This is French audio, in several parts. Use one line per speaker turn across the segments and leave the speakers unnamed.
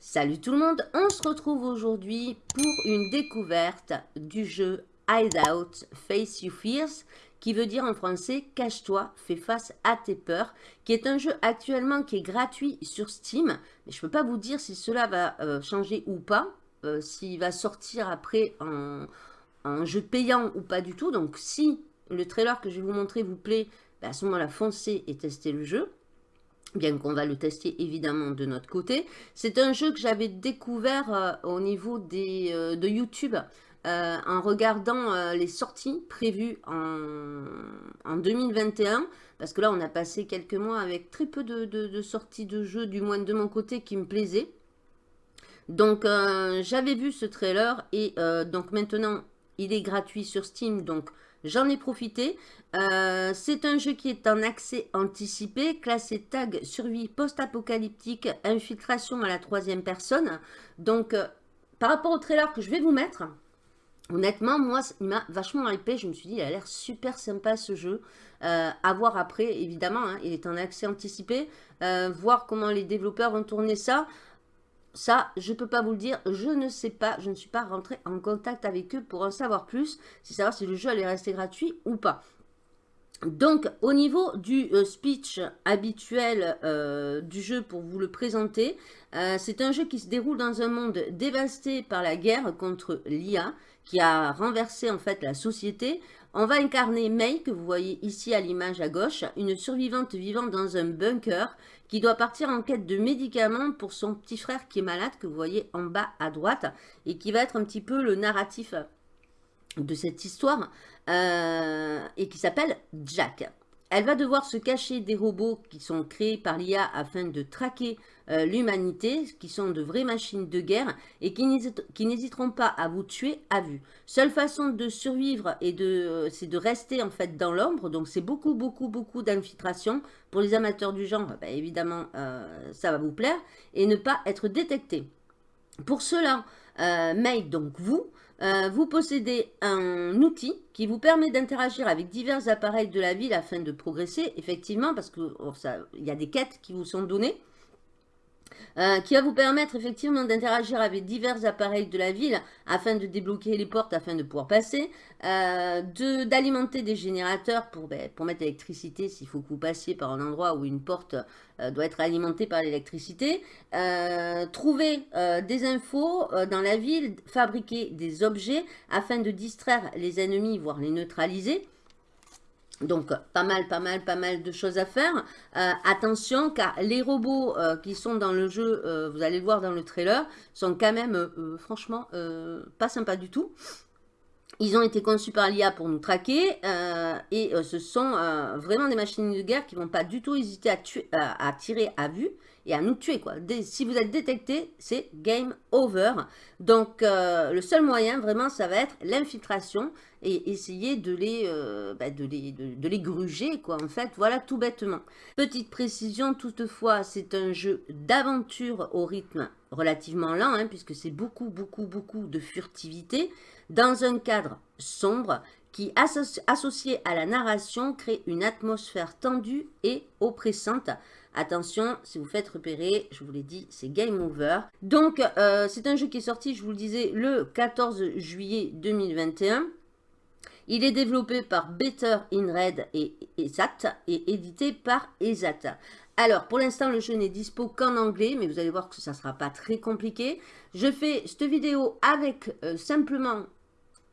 Salut tout le monde, on se retrouve aujourd'hui pour une découverte du jeu Hideout Face You Fears qui veut dire en français « Cache-toi, fais face à tes peurs », qui est un jeu actuellement qui est gratuit sur Steam. Mais je ne peux pas vous dire si cela va euh, changer ou pas, euh, s'il va sortir après en, jeu payant ou pas du tout. Donc si le trailer que je vais vous montrer vous plaît, bah, à ce moment-là, foncez et testez le jeu bien qu'on va le tester évidemment de notre côté. C'est un jeu que j'avais découvert euh, au niveau des, de YouTube euh, en regardant euh, les sorties prévues en, 2021, parce que là on a passé quelques mois avec très peu de, sorties de jeux, du moins de mon côté, qui me plaisaient. Donc euh, j'avais vu ce trailer et donc maintenant il est gratuit sur Steam, donc j'en ai profité. C'est un jeu qui est en accès anticipé, classé tag survie post-apocalyptique, infiltration à la troisième personne. Donc par rapport au trailer que je vais vous mettre, Honnêtement, moi, il m'a vachement hypé. Je me suis dit, il a l'air super sympa ce jeu. Euh, à voir après, évidemment, hein, il est en accès anticipé. Euh, voir comment les développeurs vont tourner ça. Ça, je ne peux pas vous le dire. Je ne sais pas. Je ne suis pas rentré en contact avec eux pour en savoir plus. C'est savoir si le jeu allait rester gratuit ou pas. Donc, au niveau du euh, speech habituel euh, du jeu pour vous le présenter, c'est un jeu qui se déroule dans un monde dévasté par la guerre contre l'IA qui a renversé en fait la société. On va incarner May, que vous voyez ici à l'image à gauche, une survivante vivant dans un bunker qui doit partir en quête de médicaments pour son petit frère qui est malade, que vous voyez en bas à droite, et qui va être un petit peu le narratif de cette histoire, euh, et qui s'appelle Jack. Elle va devoir se cacher des robots qui sont créés par l'IA afin de traquer euh, l'humanité, qui sont de vraies machines de guerre et qui n'hésiteront pas à vous tuer à vue. Seule façon de survivre, et de, c'est de rester en fait dans l'ombre, donc c'est beaucoup, beaucoup, beaucoup d'infiltration. Pour les amateurs du genre, bah, évidemment, euh, ça va vous plaire, et ne pas être détecté. Pour cela, euh, donc vous, vous possédez un outil qui vous permet d'interagir avec divers appareils de la ville afin de progresser, effectivement, parce qu'il oh, y a des quêtes qui vous sont données. Euh, qui va vous permettre effectivement d'interagir avec divers appareils de la ville afin de débloquer les portes, afin de pouvoir passer, euh, d'alimenter des générateurs pour, ben, pour mettre l'électricité s'il faut que vous passiez par un endroit où une porte euh, doit être alimentée par l'électricité, trouver des infos dans la ville, fabriquer des objets afin de distraire les ennemis, voire les neutraliser, donc, pas mal, pas mal, pas mal de choses à faire. Euh, attention, car les robots euh, qui sont dans le jeu, euh, vous allez le voir dans le trailer, sont quand même, franchement, pas sympas du tout. Ils ont été conçus par l'IA pour nous traquer et ce sont vraiment des machines de guerre qui vont pas du tout hésiter à tirer à vue et à nous tuer. Quoi. si vous êtes détecté, c'est game over. Donc, le seul moyen, vraiment, ça va être l'infiltration et essayer de les, euh, bah, de les, de, les gruger, quoi, en fait. Voilà, tout bêtement. Petite précision, toutefois, c'est un jeu d'aventure au rythme relativement lent, hein, puisque c'est beaucoup, beaucoup, beaucoup de furtivité, dans un cadre sombre qui, associé à la narration, crée une atmosphère tendue et oppressante. Attention, si vous faites repérer, je vous l'ai dit, c'est game over. Donc, euh, c'est un jeu qui est sorti, je vous le disais, le 14 juillet 2021. Il est développé par Better in Red et ESAT et édité par ESAT. Alors, pour l'instant, le jeu n'est dispo qu'en anglais, mais vous allez voir que ça ne sera pas très compliqué. Je fais cette vidéo avec euh, simplement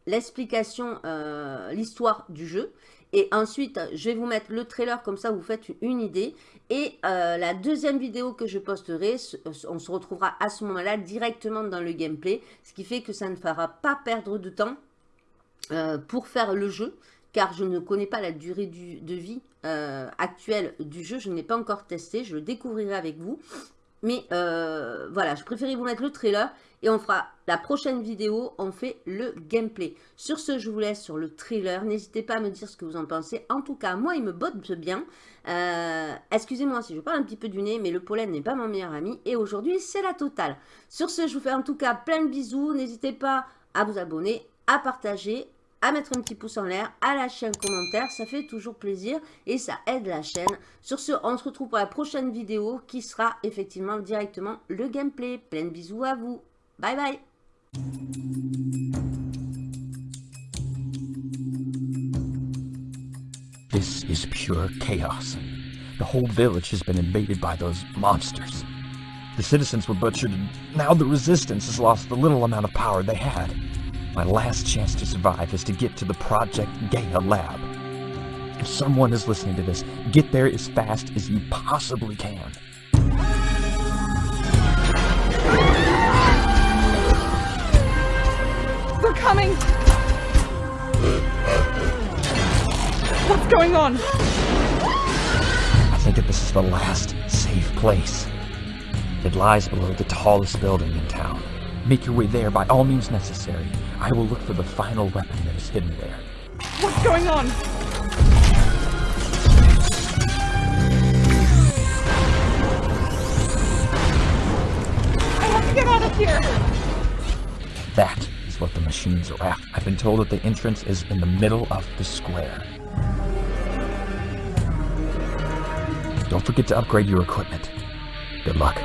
l'explication, euh, l'histoire du jeu. Et ensuite, je vais vous mettre le trailer, comme ça vous faites une idée. Et euh, la deuxième vidéo que je posterai, on se retrouvera à ce moment-là directement dans le gameplay. Ce qui fait que ça ne fera pas perdre de temps euh, pour faire le jeu, car je ne connais pas la durée de vie actuelle du jeu, je n'ai pas encore testé, je le découvrirai avec vous. Mais euh, voilà, je préférais vous mettre le trailer et on fera la prochaine vidéo, on fait le gameplay. Sur ce, je vous laisse sur le trailer. N'hésitez pas à me dire ce que vous en pensez. En tout cas, moi, il me botte bien. Excusez-moi si je parle un petit peu du nez, mais le pollen n'est pas mon meilleur ami. Et aujourd'hui, c'est la totale. Sur ce, je vous fais en tout cas plein de bisous. N'hésitez pas à vous abonner, à partager, à mettre un petit pouce en l'air, à lâcher un commentaire, ça fait toujours plaisir et ça aide la chaîne. Sur ce, on se retrouve pour la prochaine vidéo qui sera effectivement directement le gameplay. Plein de bisous à vous. Bye bye
This is pure chaos. The whole village has been invaded by those monsters. The citizens were butchered, and now the resistance has lost the little amount of power they had. My last chance to survive is to get to the Project Gaia lab. If someone is listening to this, get there as fast as you possibly can.
They're coming! What's going on?
I think that this is the last safe place. It lies below the tallest building in town. Make your way there by all means necessary. I will look for the final weapon that is hidden there.
What's going on? I have to get out of here!
That is what the machines are after. I've been told that the entrance is in the middle of the square. Don't forget to upgrade your equipment. Good luck.